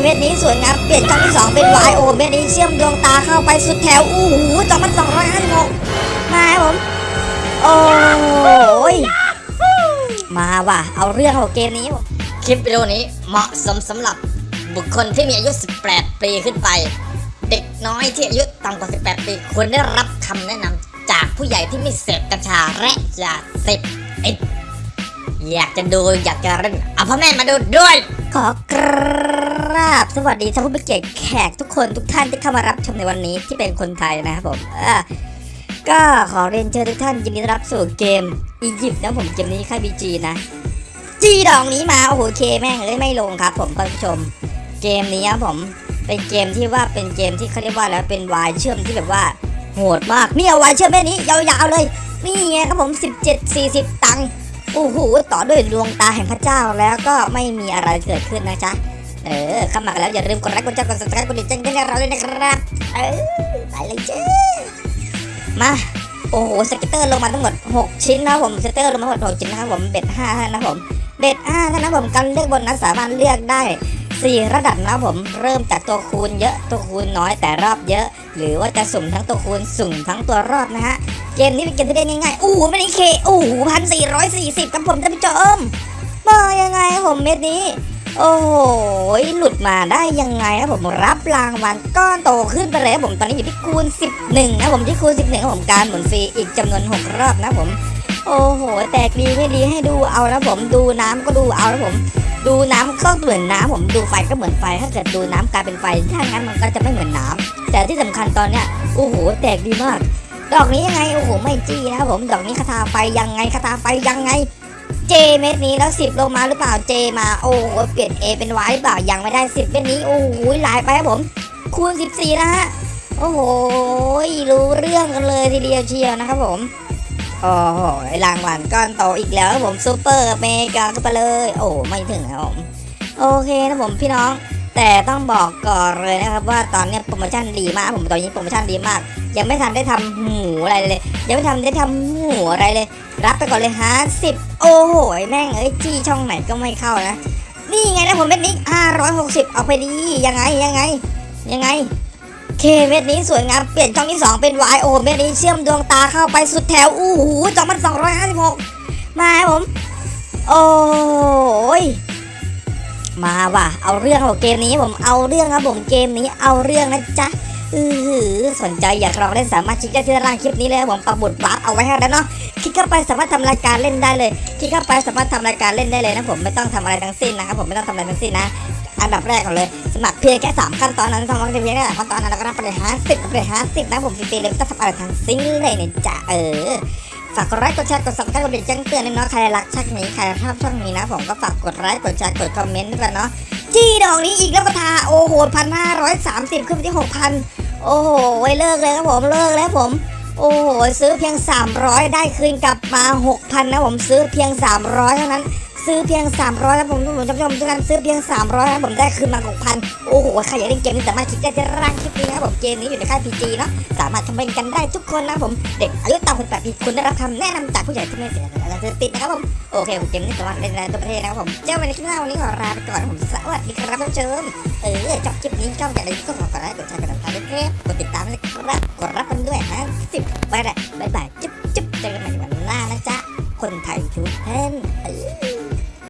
เม็ดนี้สวยงามเปลี่ยนช่องที่สองเป็น Y O เม็ดนี้เชื่อมดวงตาเข้าไปสุดแถวอู้หูจอมัน256มาครับผมโอ้ยมาว่ะเอาเรื่องของเกมนี้คลิปวิดีโอนี้เหมาะสมสำหรับบุคคลที่มีอายุ 18 ปีขึ้นไป เด็กน้อยที่อายุต่ำกว่า 18 ปีควรได้รับคำแนะนำจากผู้ใหญ่ที่ไม่เสพกัญชาและยาเสพติดอยากจะดูอยากจะเล่นเอาพ่อแม่มาดูด้วยขอกราบ สวัสดีท่านผู้มีเกียรติแขกทุกคนทุกท่านที่เข้ามารับชมในวันนี้ที่เป็นคนไทยนะครับผมอะก็ขอเรียนเชิญทุกท่านยินดีต้อนรับสู่เกมอียิปต์นะผมเกมนี้ค่ายบีจีนะจีดองนี้มาโอ้โหเคแม่งเลยไม่ลงครับ ผมท่านผู้ชม เกมนี้ครับผมเป็นเกมที่ว่าเป็นเกมที่เขาเรียกว่าแล้วเป็นวายเชื่อมที่แบบว่าโหดมากนี่เอาวายเชื่อมแม่นี้ยาวๆเลยนี่ไงครับผม 17 40 ตังค์โอ้โหต่อด้วยดวงตาแห่งพระเจ้าแล้วก็ไม่มีอะไรเกิดขึ้นนะจ๊ะ เออเข้ามาแล้วอย่าลืมกดไลค์กดแชร์กด subscribe กดติดตามให้เราด้วยนะครับ เออไปเลยจ้ามาโอ้โห scatter ลงมาทั้งหมด 6 ชิ้นนะผม scatter ลงมาทั้งหมด6ชิ้นนะครับผม bet 5ท่านะผม bet 5ท่านะผมการเลือกบนนั้นสามารถเลือกได้ 4 ระดับนะผมเริ่มจากตัวคูณเยอะตัวคูณน้อยแต่รอบเยอะ หรือว่าจะสุ่มทั้งตัวคูณสุ่มทั้งตัวรอบนะฮะเกมนี้เป็นเกมที่ได้ง่ายๆอู้หูไม่ได้เคอู้หูพันสี่ร้อยสี่สิบครับผมท่านผู้ชมมายังไงผมเม็ดนี้ โอ้โหหลุดมาได้ยังไงครับผมรับรางวัลก้อนโตขึ้นไปเลยครับผมตอนนี้อยู่ที่คูณ 11นะผมที่คูณ 11ครับผมการหมุนฟรีอีกจำนวน 6 รอบนะผมโอ้โห แตกดีไม่ดีให้ดูเอานะผมดูน้ำก็ดูเอานะผม ดูน้ำก็เหมือนน้ำผมดูไฟก็เหมือนไฟถ้าเกิดดูน้ำกลายเป็นไฟถ้างั้นมันก็จะไม่เหมือนน้ำแต่ที่สำคัญตอนเนี้ยโอ้โหแตกดีมาก ดอกนี้ยังไงโอ้โหไม่จี้นะครับผมดอกนี้คาถาไฟยังไงคาถาไฟยังไง เจเม็ดนี้แล้วสิบลงมาหรือเปล่าเจมาโอ้โหเปลี่ยน A เป็น Y หรือเปล่ายังไม่ได้สิบเม็ดนี้โอ้โหหลายไปครับผม คูณ 14 นะฮะโอ้โหรู้เรื่องกันเลยทีเดียวเชียวนะครับผมโอ้โหรางวัลก้อนโตอีกแล้วครับผมซูเปอร์เมกาก็ไปเลย โอ้ไม่ถึงครับผมโอเคนะผมพี่น้อง แต่ต้องบอกก่อนเลยนะครับว่าตอนนี้โปรโมชั่นดีมากผมตอนนี้โปรโมชั่นดีมาก ยังไม่ทันได้ทำหูอะไรเลย ยังไม่ทันได้ทำหูอะไรเลย รับไปก่อนเลยฮะสิบโอ้โหแม่งเอ้ยจี้ช่องไหนก็ไม่เข้านะ นี่ไงนะผมเม็ดนี้ห้าร้อยหกสิบเอาไปดียังไงยังไง ยังไงเคเม็ดนี้สวยงามเปลี่ยนช่องที่สองเป็น Y O เม็ดนี้เชื่อมดวงตาเข้าไปสุดแถวอู้หูจอมันสองร้อยห้าสิบหกมาผม โอ้ ว่ะ เอาเรื่องของเกมนี้ผมเอาเรื่องครับผมเกมนี้เอาเรื่องนะจ๊ะอืออสนใจอยากลองเล่นสามารถคลิกได้ที่ด้านล่างคลิปนี้เลยผมปักบุดวาร์ปเอาไว้ให้แล้วเนาะคลิกเข้าไปสามารถทำรายการเล่นได้เลย คลิกเข้าไปสามารถทำรายการเล่นได้เลยนะผมไม่ต้องทำอะไรทั้งสิ้นนะครับผมไม่ต้องทำอะไรทั้งสิ้นนะอันดับแรกก่อนเลยสมัครเพียงแค่สามขั้นตอนนั้นสมัครเพียงแค่สามขั้นตอนนั้นแล้วก็รับไปเลยห้าสิบไปเลยห้าสิบนะผมฟรีๆเลยไม่ต้องทำอะไรทั้งสิ้นเลยเนี่ยจ้ะเออ ฝากกดไลค์กดแชร์กด subscribe กดติดแจ้งเตือนด้วยเนาะใครรักช่องนี้ใครชอบช่องนี้นะ ผมก็ฝากกดไลค์กดแชร์กดคอมเมนต์ด้วยกันเนาะจี้ดอกนี้อีกแล้วก็ทาโอ้โหพันห้าร้อยสามสิบขึ้นไปที่หกพันโอ้โหไว้เลิกเลยครับผมเลิกแล้วผม โอ้โหซื้อเพียง 300 ได้คืนกลับมา 6,000 นะผมซื้อเพียง 300 เท่านั้น ซื้อเพียง 300นะผมทุกคนท่านผู้ชมทุกท่านซื้อเพียง 300นะผมได้คืนมา6,000โอ้โหใครอยากเล่นเกมนี้สามารถคลิกได้ที่ล่างคลิปนี้นะครับผมเกมนี้อยู่ในค่าย PG เนาะสามารถทำเป็นกันได้ทุกคนนะผมเด็กอายุต่ำกว่า18ปีคุณได้รับคำแนะนำจากผู้ใหญ่ที่ไม่เสียอะไรเสพติดนะครับผมโอเคผมเกมนี้สามารถเล่นได้ทั่วประเทศนะครับผมเจ้าวันในคลิปหน้าวันนี้ขอลาไปก่อนนะผมสวัสดีครับท่านผู้ชมเออชอบคลิปนี้ชอบอย่างไรก็ขอกดไลค์กดแชร์กดติดตามด้วยครับกดติดตามด้วยครับกดรับกันด้วยฮะสิบไปเลยบายบายจุ๊บจุ๊บเจอกันใหม่วันหน้านะจ๊ะคนไทยทุก